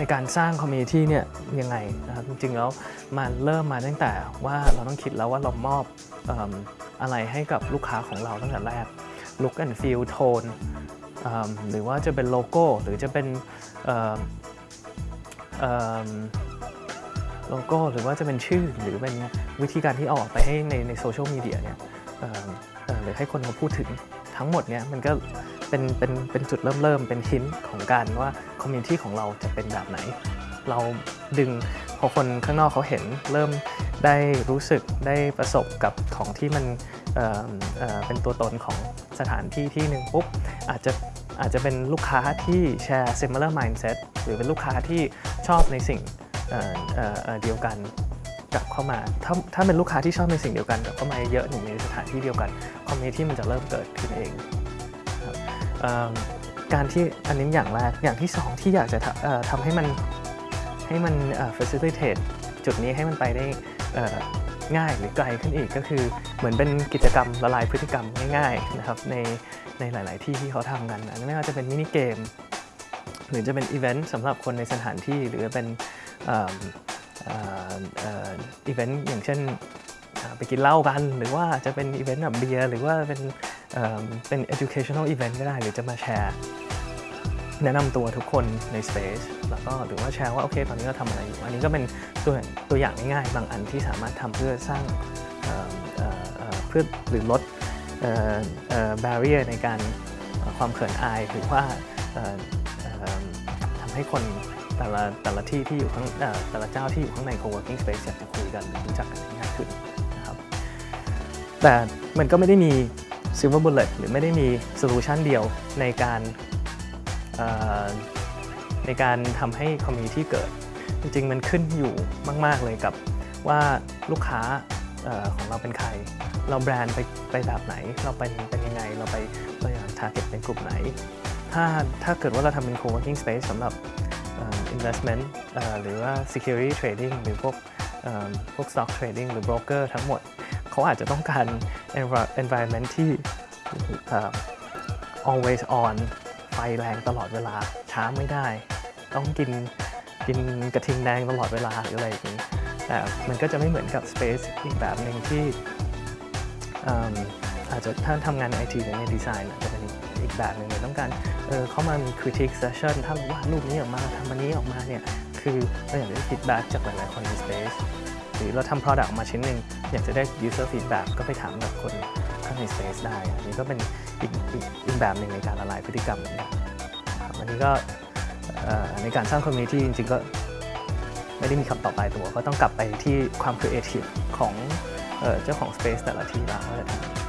ในการสร้าง community เนี่ยยังไงนะครับจริงๆแล้วมันเริ่มมาตั้งแต่ว่าเราต้องคิดแล้วว่าเรามอบออะไรให้กับลูกค้าของเราตั้งแต่แรก look and feel tone หรือว่าจะเป็นโลโก้ หรือจะเป็นโลโก้ หรือว่าจะเป็นชื่อหรือเป็นวิธีการที่เอาออกไปให้ในในโซเชียลมีเดียเนี่ยหรือให้คนเขาพูดถึงทั้งหมดเนี่ยมันก็เป็นเป็นเป็นจุดเริ่มเริ่มเป็นหินของการว่า community ของเราจะเป็นแบบไหน เราดึงพอคนข้างนอกเขาเห็น เริ่มได้รู้สึกได้ประสบกับของที่มันเเเป็นตัวตนของสถานที่ที่หนึ่งปุ๊บอาจจะอาจจะเป็นลูกค้าที่แชร์ similar mindset หรือเป็นลูกค้าที่ชอบในสิ่งเเเเดียวกันกลับเข้ามา ถ้าถ้าเป็นลูกค้าที่ชอบในสิ่งเดียวกันกลับเข้ามาเยอะหนึ่งในสถานที่เดียวกันcommunity มันจะเริ่มเกิดขึ้นเองครับ การที่อันนี้อย่างแรก อย่างที่สองที่อยากจะทำให้มันให้มัน facilitate จุดนี้ให้มันไปได้ง่ายหรือไกลขึ้นอีกก็คือเหมือนเป็นกิจกรรมละลายพฤติกรรมง่ายๆนะครับในในหลาย ๆ ที่ที่เขาทำกันอันนี้ไม่ว่าจะเป็น mini game หรือจะเป็นอีเวนต์สำหรับคนในสถานที่หรือเป็นอีเวนต์อย่างเช่น ไปกินเหล้ากัน หรือว่าจะเป็นอีเวนต์แบบเบียร์หรือว่าเป็นเเป็น educational event ก็ได้ หรือจะมาแชร์ แนะนำตัวทุกคนใน Space แล้วก็หรือว่าแชร์ว่า โอเค ตอนนี้เราทำอะไรอยู่ อันนี้ก็เป็นตัวตัวอย่างง่ายๆ บางอันที่สามารถทำเพื่อสร้างเเเเพื่อหรือลดออ barrier ในการความเขินอายหรือว่าทำให้คนแต่ละแต่ละที่ที่อยู่ข้างแต่ละเจ้าที่อยู่ข้างใน co-working space อยากจะคุยกันหรือรู้จักกันง่ายขึ้น แต่มันก็ไม่ได้มี silver bullet หรือไม่ได้มี solution เดียวในการในการทำให้ community เกิด จริงๆ มันขึ้นอยู่มาก ๆ เลยกับว่าลูกค้าออของเราเป็นใคร เราแบรนด์ไปไปแบบไหน เราเป็นเป็นยังไง เราไปเราอยาก target เป็นกลุ่มไหน ถ้าถ้าเกิดว่าเราทำเป็น co-working space สำหรับอ่อ investment หรือว่า security trading หรือพวกพวก stock trading หรือ broker ทั้งหมด เขาอาจจะต้องการ environment ที่อ่อ always on ไฟแรงตลอดเวลาช้าไม่ได้ ต้องกินกินกระทิงแดงตลอดเวลาหรืออะไรอย่างนี้แต่มันก็จะไม่เหมือนกับ Space อีกแบบหนึ่งที่อาจจะถ้าทำงานในไอทีหรือในดีไซน์จะเป็นอีกแบบหนึ่งเลยต้องการเออเข้ามามี critique session ถ้าเราวาดรูปนี้ออกมาทำอันนี้ออกมาเนี่ย คือเราอยากได้ feedback จากหลายๆคนใน Space หรือเราทำ product ออกมาชิ้นหนึ่งอยากจะได้ user feedback ก็ไปถามกับคนข้างใน Space ได้ อันนี้ก็เป็นอีกอีกอีกแบบหนึ่งในการละลายพฤติกรรมนะครับอันนี้ก็ในการสร้าง community จริงๆก็ไม่ได้มีคำตอบตายตัว ก็ต้องกลับไปที่ความ creative ของเออเจ้าของ Space แต่ละที่แล้วว่าจะทำ